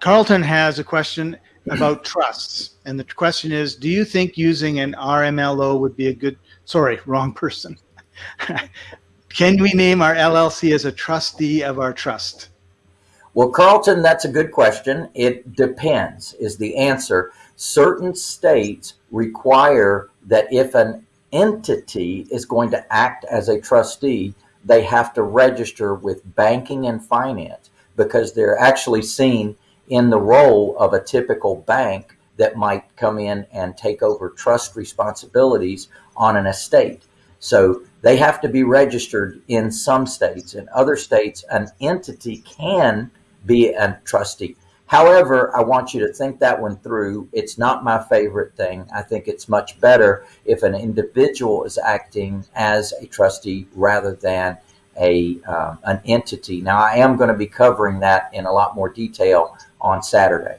Carlton has a question about trusts. And the question is, do you think using an RMLO would be a good, sorry, wrong person. Can we name our LLC as a trustee of our trust? Well, Carlton, that's a good question. It depends, is the answer. Certain states require that if an entity is going to act as a trustee, they have to register with banking and finance because they're actually seen in the role of a typical bank that might come in and take over trust responsibilities on an estate. So they have to be registered in some states. In other states, an entity can be a trustee. However, I want you to think that one through. It's not my favorite thing. I think it's much better if an individual is acting as a trustee rather than a um, an entity. Now, I am going to be covering that in a lot more detail on Saturday.